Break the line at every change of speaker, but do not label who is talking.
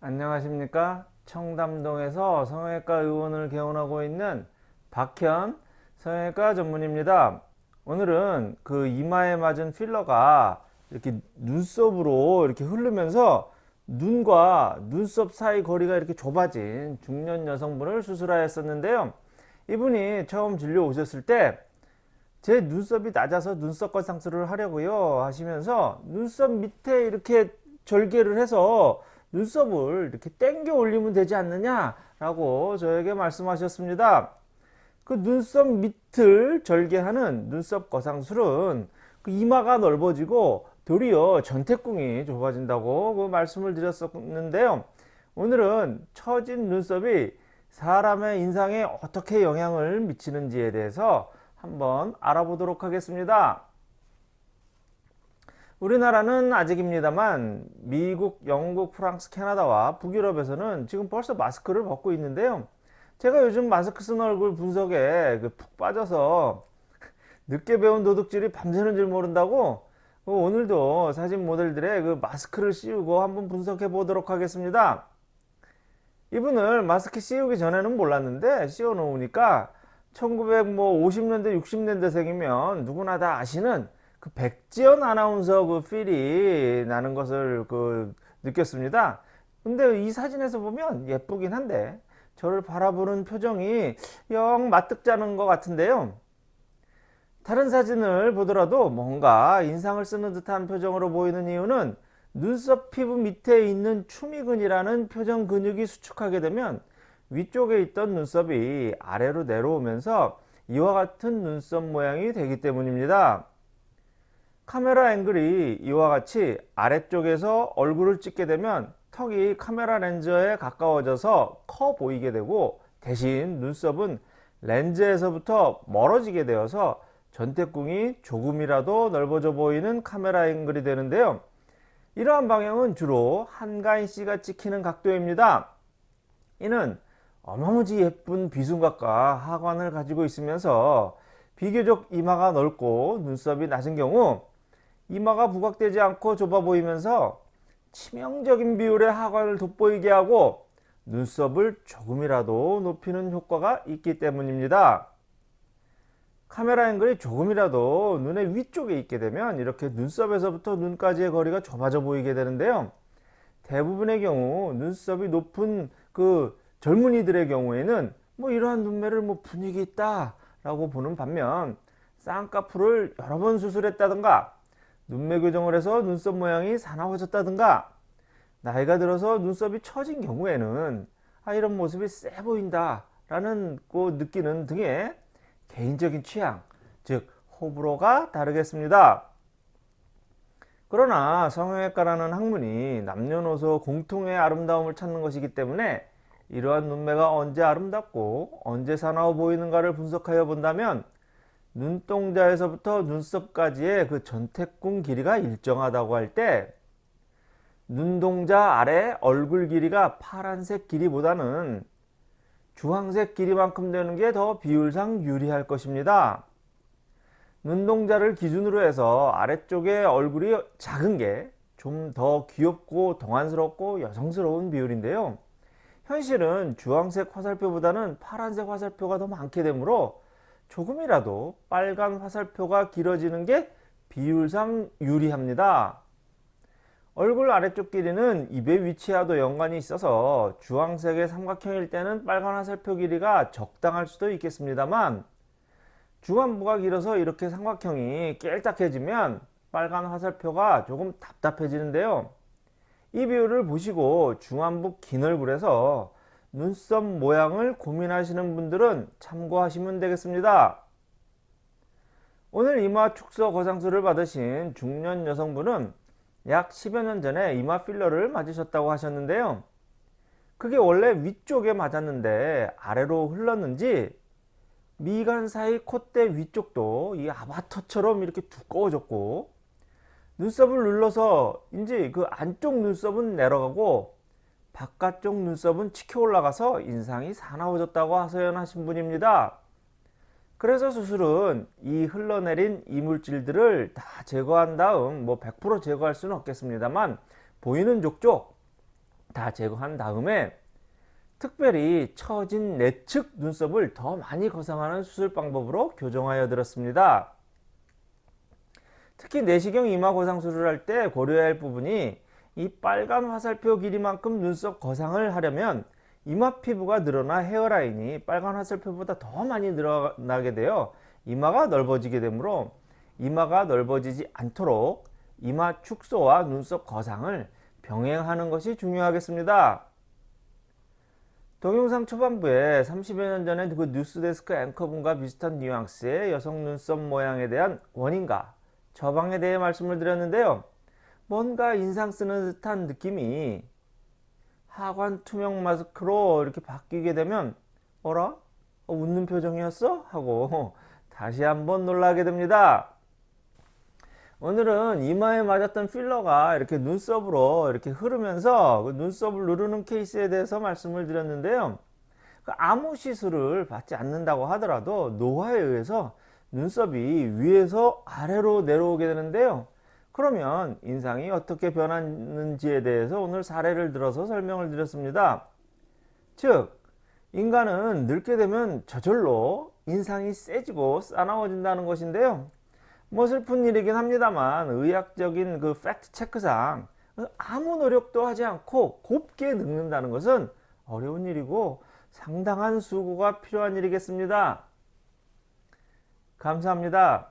안녕하십니까? 청담동에서 성형외과 의원을 개원하고 있는 박현 성형외과 전문입니다. 오늘은 그 이마에 맞은 필러가 이렇게 눈썹으로 이렇게 흐르면서 눈과 눈썹 사이 거리가 이렇게 좁아진 중년 여성분을 수술하였었는데요. 이분이 처음 진료 오셨을 때 제 눈썹이 낮아서 눈썹 거상술을 하려고요 하시면서 눈썹 밑에 이렇게 절개를 해서 눈썹을 이렇게 당겨 올리면 되지 않느냐 라고 저에게 말씀하셨습니다 그 눈썹 밑을 절개하는 눈썹 거상술은 그 이마가 넓어지고 도리어 전태궁이 좁아진다고 그 말씀을 드렸었는데요 오늘은 처진 눈썹이 사람의 인상에 어떻게 영향을 미치는지에 대해서 한번 알아보도록 하겠습니다. 우리나라는 아직입니다만 미국, 영국, 프랑스, 캐나다와 북유럽에서는 지금 벌써 마스크를 벗고 있는데요. 제가 요즘 마스크 쓴 얼굴 분석에 그 푹 빠져서 늦게 배운 도둑질이 밤새는 줄 모른다고 오늘도 사진 모델들의 그 마스크를 씌우고 한번 분석해 보도록 하겠습니다. 이분을 마스크 씌우기 전에는 몰랐는데 씌워 놓으니까 1950년대 60년대생이면 누구나 다 아시는 그 백지연 아나운서 그 필이 나는 것을 그 느꼈습니다. 근데 이 사진에서 보면 예쁘긴 한데 저를 바라보는 표정이 영 맞득자는 것 같은데요. 다른 사진을 보더라도 뭔가 인상을 쓰는 듯한 표정으로 보이는 이유는 눈썹 피부 밑에 있는 추미근이라는 표정 근육이 수축하게 되면 위쪽에 있던 눈썹이 아래로 내려오면서 이와 같은 눈썹 모양이 되기 때문입니다. 카메라 앵글이 이와 같이 아래쪽에서 얼굴을 찍게 되면 턱이 카메라 렌즈에 가까워져서 커 보이게 되고 대신 눈썹은 렌즈에서부터 멀어지게 되어서 전태궁이 조금이라도 넓어져 보이는 카메라 앵글이 되는데요. 이러한 방향은 주로 한가인 씨가 찍히는 각도입니다. 이는 어마무지 예쁜 비순각과 하관을 가지고 있으면서 비교적 이마가 넓고 눈썹이 낮은 경우 이마가 부각되지 않고 좁아 보이면서 치명적인 비율의 하관을 돋보이게 하고 눈썹을 조금이라도 높이는 효과가 있기 때문입니다. 카메라 앵글이 조금이라도 눈의 위쪽에 있게 되면 이렇게 눈썹에서부터 눈까지의 거리가 좁아져 보이게 되는데요. 대부분의 경우 눈썹이 높은 그 젊은이들의 경우에는 뭐 이러한 눈매를 뭐 분위기 있다 라고 보는 반면 쌍꺼풀을 여러 번 수술했다든가 눈매 교정을 해서 눈썹 모양이 사나워졌다든가 나이가 들어서 눈썹이 처진 경우에는 아 이런 모습이 세 보인다 라는 그 느끼는 등의 개인적인 취향 즉 호불호가 다르겠습니다. 그러나 성형외과라는 학문이 남녀노소 공통의 아름다움을 찾는 것이기 때문에 이러한 눈매가 언제 아름답고 언제 사나워 보이는가를 분석하여 본다면 눈동자에서부터 눈썹까지의 그 전태궁 길이가 일정하다고 할 때 눈동자 아래 얼굴 길이가 파란색 길이보다는 주황색 길이만큼 되는 게 더 비율상 유리할 것입니다. 눈동자를 기준으로 해서 아래쪽에 얼굴이 작은 게 좀 더 귀엽고 동안스럽고 여성스러운 비율인데요. 현실은 주황색 화살표보다는 파란색 화살표가 더 많게 되므로 조금이라도 빨간 화살표가 길어지는 게 비율상 유리합니다. 얼굴 아래쪽 길이는 입의 위치와도 연관이 있어서 주황색의 삼각형일 때는 빨간 화살표 길이가 적당할 수도 있겠습니다만 중안부가 길어서 이렇게 삼각형이 깨딱해지면 빨간 화살표가 조금 답답해지는데요. 이 비율을 보시고 중안부 긴 얼굴에서 눈썹 모양을 고민하시는 분들은 참고하시면 되겠습니다. 오늘 이마 축소 거상술을 받으신 중년 여성분은 약 10여 년 전에 이마 필러를 맞으셨다고 하셨는데요. 그게 원래 위쪽에 맞았는데 아래로 흘렀는지 미간 사이 콧대 위쪽도 이 아바터처럼 이렇게 두꺼워졌고 눈썹을 눌러서 이제 그 안쪽 눈썹은 내려가고 바깥쪽 눈썹은 치켜 올라가서 인상이 사나워졌다고 하소연하신 분입니다. 그래서 수술은 이 흘러내린 이물질들을 다 제거한 다음 뭐 100% 제거할 수는 없겠습니다만 보이는 족족 다 제거한 다음에 특별히 처진 내측 눈썹을 더 많이 거상하는 수술 방법으로 교정하여 드렸습니다. 특히 내시경 이마 거상술을 할 때 고려해야 할 부분이 이 빨간 화살표 길이만큼 눈썹 거상을 하려면 이마 피부가 늘어나 헤어라인이 빨간 화살표보다 더 많이 늘어나게 되어 이마가 넓어지게 되므로 이마가 넓어지지 않도록 이마 축소와 눈썹 거상을 병행하는 것이 중요하겠습니다. 동영상 초반부에 30여 년 전에 그 뉴스데스크 앵커분과 비슷한 뉘앙스의 여성 눈썹 모양에 대한 원인과 처방에 대해 말씀을 드렸는데요. 뭔가 인상 쓰는 듯한 느낌이 하관 투명 마스크로 이렇게 바뀌게 되면 어라? 어, 웃는 표정이었어? 하고 다시 한번 놀라게 됩니다. 오늘은 이마에 맞았던 필러가 이렇게 눈썹으로 이렇게 흐르면서 그 눈썹을 누르는 케이스에 대해서 말씀을 드렸는데요. 그 아무 시술을 받지 않는다고 하더라도 노화에 의해서 눈썹이 위에서 아래로 내려오게 되는데요. 그러면 인상이 어떻게 변하는지에 대해서 오늘 사례를 들어서 설명을 드렸습니다. 즉, 인간은 늙게 되면 저절로 인상이 세지고 싸나워진다는 것인데요. 뭐 슬픈 일이긴 합니다만 의학적인 그 팩트 체크상 아무 노력도 하지 않고 곱게 늙는다는 것은 어려운 일이고 상당한 수고가 필요한 일이겠습니다. 감사합니다.